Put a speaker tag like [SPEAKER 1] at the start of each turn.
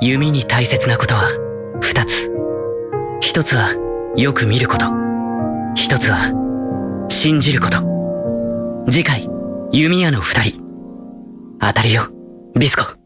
[SPEAKER 1] 弓に大切なことは二つ。一つはよく見ること。一つは信じること。次回弓矢の二人。当たるよビスコ。